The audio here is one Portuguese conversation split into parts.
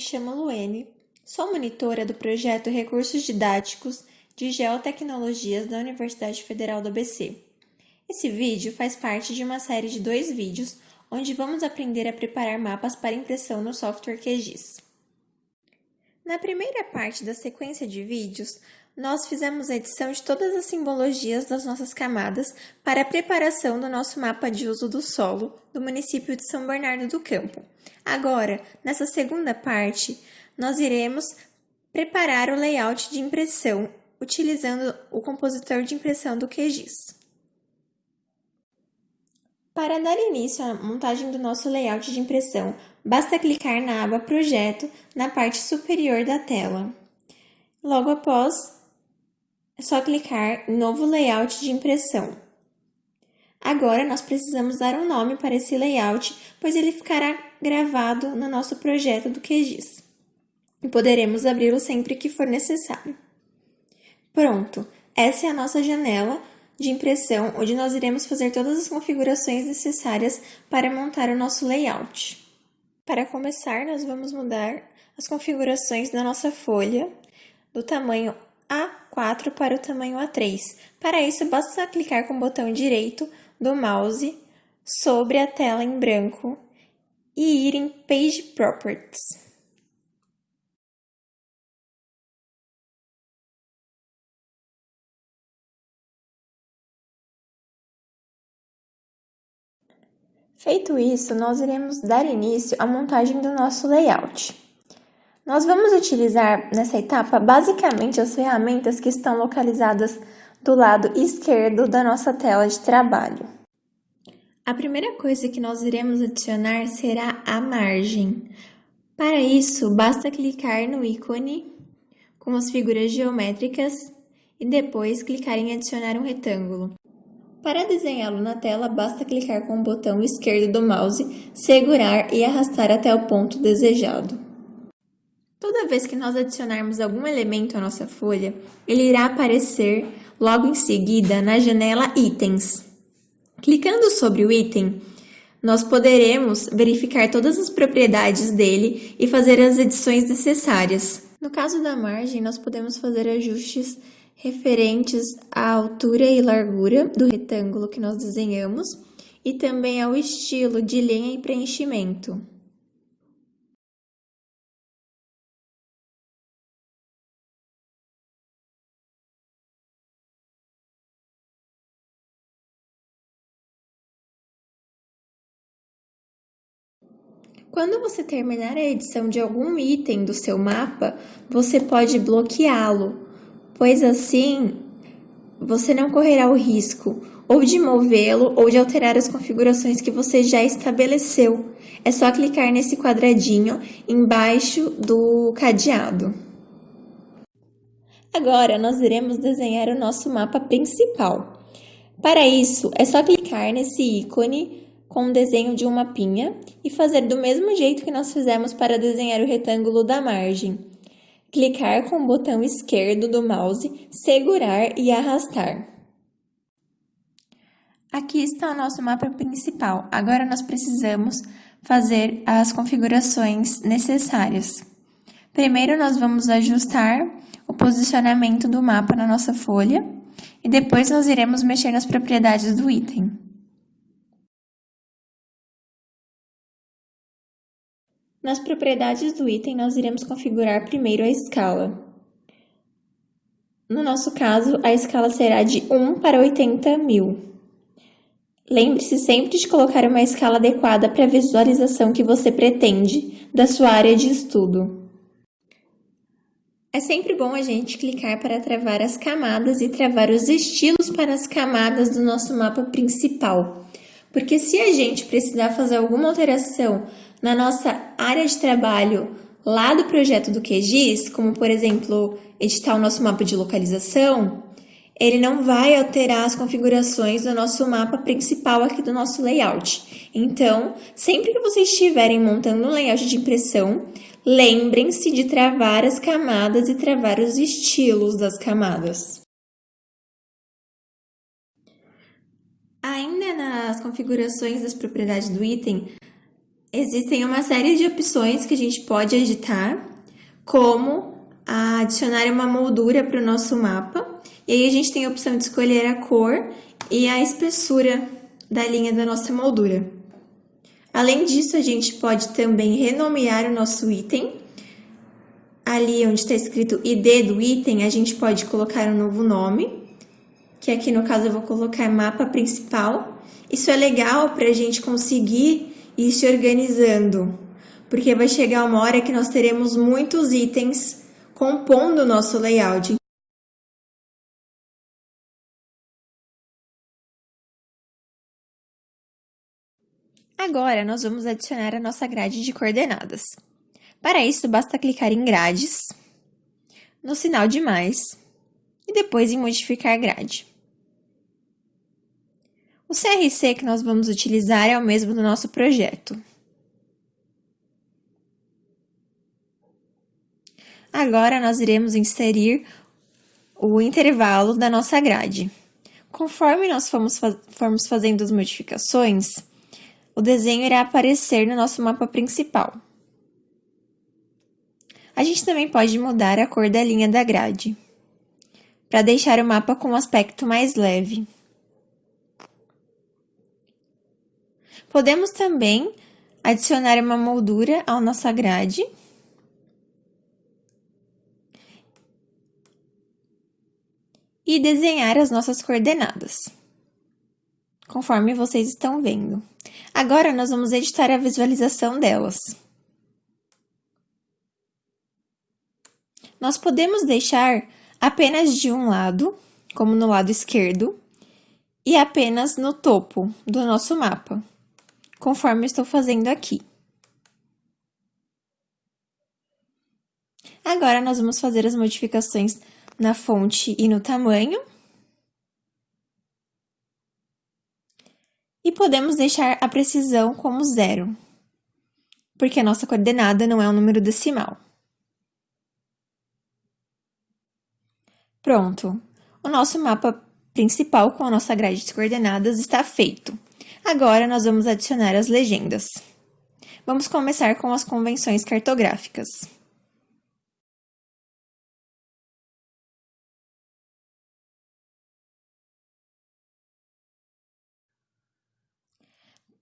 chamo Luene, sou monitora do projeto Recursos Didáticos de Geotecnologias da Universidade Federal do ABC. Esse vídeo faz parte de uma série de dois vídeos onde vamos aprender a preparar mapas para impressão no software QGIS. Na primeira parte da sequência de vídeos, nós fizemos a edição de todas as simbologias das nossas camadas para a preparação do nosso mapa de uso do solo do município de São Bernardo do Campo. Agora, nessa segunda parte, nós iremos preparar o layout de impressão utilizando o compositor de impressão do QGIS. Para dar início à montagem do nosso layout de impressão, basta clicar na aba Projeto na parte superior da tela. Logo após, é só clicar em Novo Layout de impressão. Agora, nós precisamos dar um nome para esse layout, pois ele ficará gravado no nosso projeto do QGIS. E poderemos abri-lo sempre que for necessário. Pronto! Essa é a nossa janela de impressão, onde nós iremos fazer todas as configurações necessárias para montar o nosso layout. Para começar, nós vamos mudar as configurações da nossa folha do tamanho A4 para o tamanho A3. Para isso, basta clicar com o botão direito do mouse sobre a tela em branco e ir em Page Properties. Feito isso, nós iremos dar início à montagem do nosso layout. Nós vamos utilizar nessa etapa basicamente as ferramentas que estão localizadas do lado esquerdo da nossa tela de trabalho. A primeira coisa que nós iremos adicionar será a margem. Para isso, basta clicar no ícone com as figuras geométricas e depois clicar em adicionar um retângulo. Para desenhá-lo na tela, basta clicar com o botão esquerdo do mouse, segurar e arrastar até o ponto desejado. Toda vez que nós adicionarmos algum elemento à nossa folha, ele irá aparecer logo em seguida na janela Itens. Clicando sobre o item, nós poderemos verificar todas as propriedades dele e fazer as edições necessárias. No caso da margem, nós podemos fazer ajustes referentes à altura e largura do retângulo que nós desenhamos e também ao estilo de linha e preenchimento. Quando você terminar a edição de algum item do seu mapa, você pode bloqueá-lo pois assim você não correrá o risco ou de movê-lo ou de alterar as configurações que você já estabeleceu. É só clicar nesse quadradinho embaixo do cadeado. Agora, nós iremos desenhar o nosso mapa principal. Para isso, é só clicar nesse ícone com o desenho de um mapinha e fazer do mesmo jeito que nós fizemos para desenhar o retângulo da margem clicar com o botão esquerdo do mouse, segurar e arrastar. Aqui está o nosso mapa principal. Agora nós precisamos fazer as configurações necessárias. Primeiro nós vamos ajustar o posicionamento do mapa na nossa folha e depois nós iremos mexer nas propriedades do item. Nas propriedades do item, nós iremos configurar primeiro a escala. No nosso caso, a escala será de 1 para 80 mil. Lembre-se sempre de colocar uma escala adequada para a visualização que você pretende da sua área de estudo. É sempre bom a gente clicar para travar as camadas e travar os estilos para as camadas do nosso mapa principal. Porque se a gente precisar fazer alguma alteração na nossa área de trabalho lá do projeto do QGIS, como por exemplo, editar o nosso mapa de localização, ele não vai alterar as configurações do nosso mapa principal aqui do nosso layout. Então, sempre que vocês estiverem montando um layout de impressão, lembrem-se de travar as camadas e travar os estilos das camadas. Ainda nas configurações das propriedades do item, Existem uma série de opções que a gente pode editar, como adicionar uma moldura para o nosso mapa. E aí a gente tem a opção de escolher a cor e a espessura da linha da nossa moldura. Além disso, a gente pode também renomear o nosso item. Ali onde está escrito ID do item, a gente pode colocar um novo nome, que aqui no caso eu vou colocar mapa principal. Isso é legal para a gente conseguir ir se organizando, porque vai chegar uma hora que nós teremos muitos itens compondo o nosso layout. Agora, nós vamos adicionar a nossa grade de coordenadas. Para isso, basta clicar em Grades, no sinal de mais, e depois em Modificar grade. O CRC que nós vamos utilizar é o mesmo do nosso projeto. Agora, nós iremos inserir o intervalo da nossa grade. Conforme nós formos, formos fazendo as modificações, o desenho irá aparecer no nosso mapa principal. A gente também pode mudar a cor da linha da grade, para deixar o mapa com um aspecto mais leve. Podemos também adicionar uma moldura à nossa grade. E desenhar as nossas coordenadas, conforme vocês estão vendo. Agora, nós vamos editar a visualização delas. Nós podemos deixar apenas de um lado, como no lado esquerdo, e apenas no topo do nosso mapa conforme estou fazendo aqui. Agora, nós vamos fazer as modificações na fonte e no tamanho. E podemos deixar a precisão como zero, porque a nossa coordenada não é um número decimal. Pronto! O nosso mapa principal com a nossa grade de coordenadas está feito. Agora nós vamos adicionar as legendas. Vamos começar com as convenções cartográficas.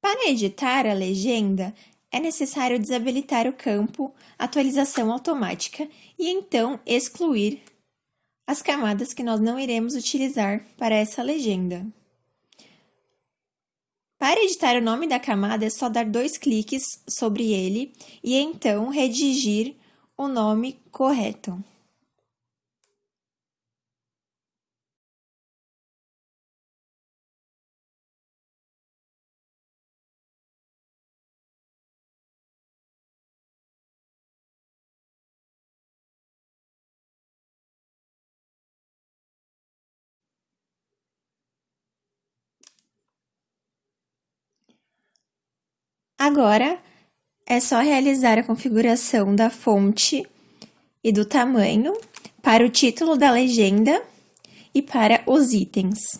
Para editar a legenda, é necessário desabilitar o campo Atualização Automática e então excluir as camadas que nós não iremos utilizar para essa legenda. Para editar o nome da camada, é só dar dois cliques sobre ele e então redigir o nome correto. Agora, é só realizar a configuração da fonte e do tamanho para o título da legenda e para os itens.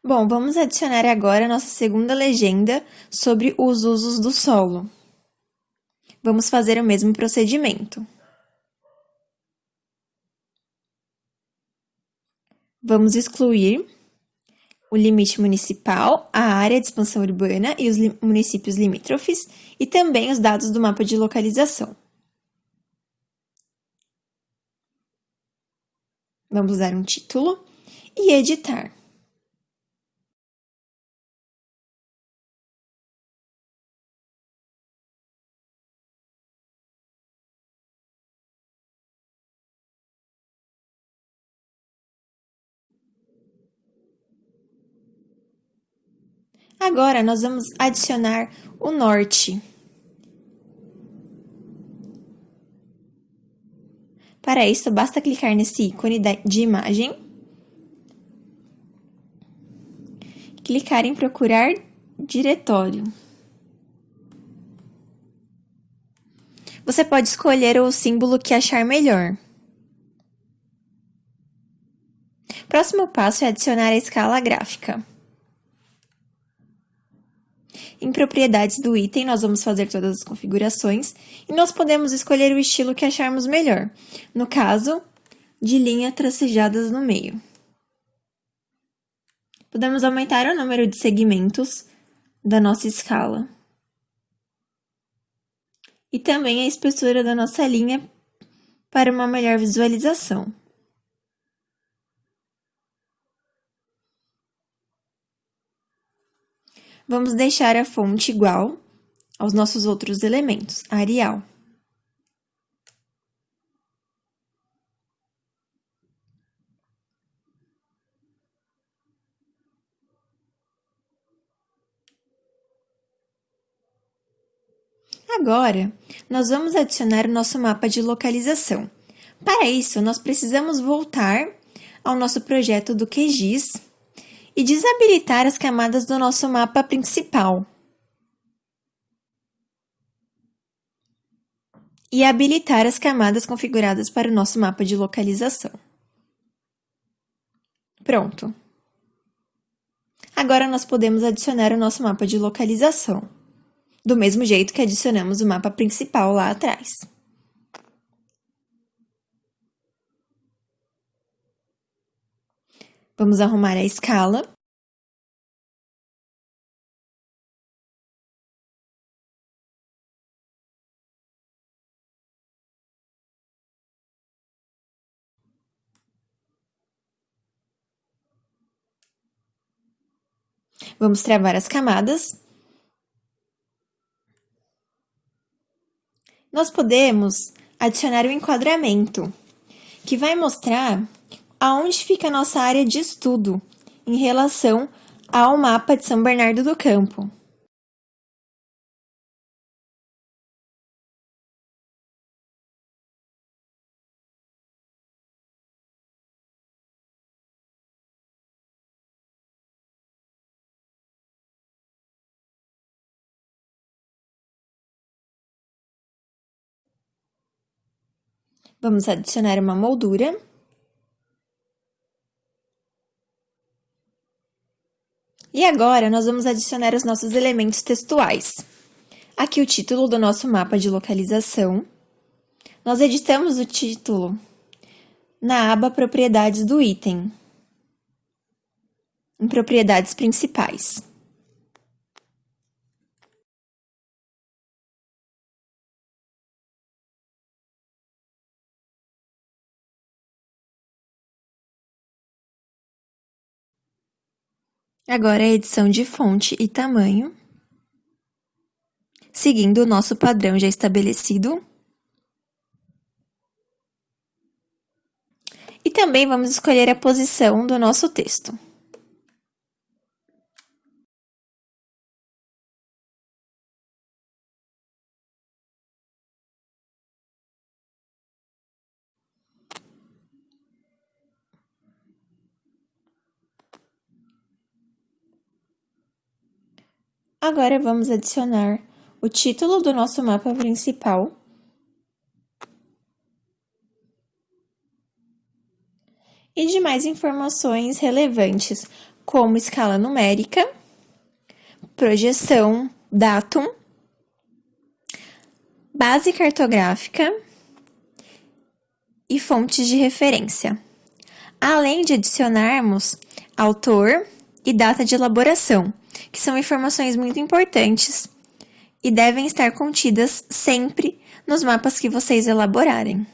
Bom, vamos adicionar agora a nossa segunda legenda sobre os usos do solo. Vamos fazer o mesmo procedimento. Vamos excluir o limite municipal, a área de expansão urbana e os municípios limítrofes e também os dados do mapa de localização. Vamos dar um título e editar. Agora, nós vamos adicionar o norte. Para isso, basta clicar nesse ícone de imagem, clicar em procurar diretório. Você pode escolher o símbolo que achar melhor. Próximo passo é adicionar a escala gráfica. Em propriedades do item, nós vamos fazer todas as configurações e nós podemos escolher o estilo que acharmos melhor. No caso, de linha tracejadas no meio. Podemos aumentar o número de segmentos da nossa escala. E também a espessura da nossa linha para uma melhor visualização. Vamos deixar a fonte igual aos nossos outros elementos, Arial. Agora, nós vamos adicionar o nosso mapa de localização. Para isso, nós precisamos voltar ao nosso projeto do QGIS e desabilitar as camadas do nosso mapa principal. E habilitar as camadas configuradas para o nosso mapa de localização. Pronto. Agora nós podemos adicionar o nosso mapa de localização, do mesmo jeito que adicionamos o mapa principal lá atrás. Vamos arrumar a escala. Vamos travar as camadas. Nós podemos adicionar o um enquadramento, que vai mostrar aonde fica a nossa área de estudo em relação ao mapa de São Bernardo do Campo. Vamos adicionar uma moldura. E agora, nós vamos adicionar os nossos elementos textuais. Aqui o título do nosso mapa de localização. Nós editamos o título na aba Propriedades do item, em Propriedades Principais. Agora a edição de fonte e tamanho, seguindo o nosso padrão já estabelecido. E também vamos escolher a posição do nosso texto. Agora vamos adicionar o título do nosso mapa principal. E demais informações relevantes, como escala numérica, projeção, datum, base cartográfica e fontes de referência. Além de adicionarmos autor e data de elaboração, que são informações muito importantes e devem estar contidas sempre nos mapas que vocês elaborarem.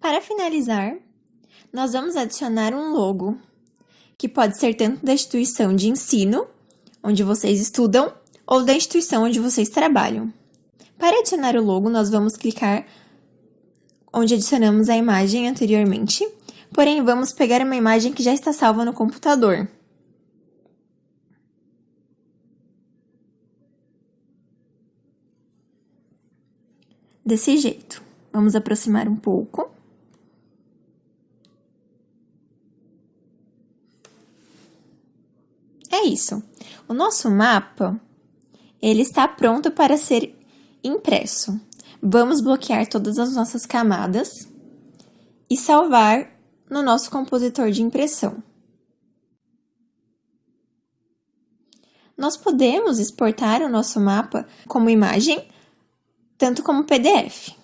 Para finalizar, nós vamos adicionar um logo, que pode ser tanto da instituição de ensino, onde vocês estudam, ou da instituição onde vocês trabalham. Para adicionar o logo, nós vamos clicar onde adicionamos a imagem anteriormente, porém vamos pegar uma imagem que já está salva no computador. Desse jeito. Vamos aproximar um pouco. É isso. O nosso mapa, ele está pronto para ser impresso. Vamos bloquear todas as nossas camadas e salvar no nosso compositor de impressão. Nós podemos exportar o nosso mapa como imagem, tanto como PDF.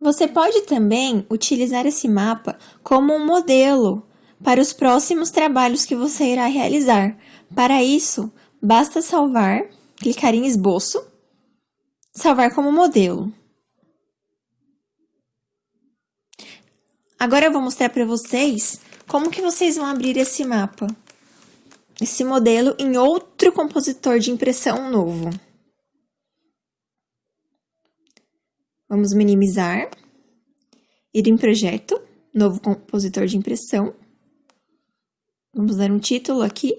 Você pode também utilizar esse mapa como um modelo para os próximos trabalhos que você irá realizar. Para isso, basta salvar, clicar em esboço, salvar como modelo. Agora eu vou mostrar para vocês como que vocês vão abrir esse mapa, esse modelo em outro compositor de impressão novo. Vamos minimizar, ir em projeto, novo compositor de impressão. Vamos dar um título aqui.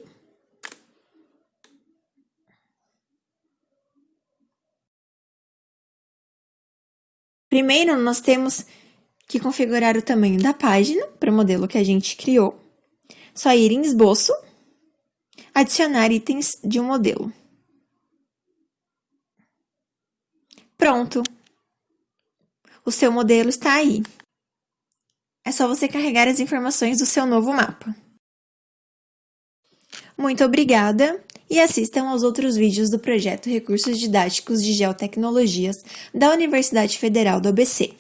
Primeiro, nós temos que configurar o tamanho da página para o modelo que a gente criou. Só ir em esboço, adicionar itens de um modelo. Pronto! O seu modelo está aí. É só você carregar as informações do seu novo mapa. Muito obrigada e assistam aos outros vídeos do projeto Recursos Didáticos de Geotecnologias da Universidade Federal do ABC.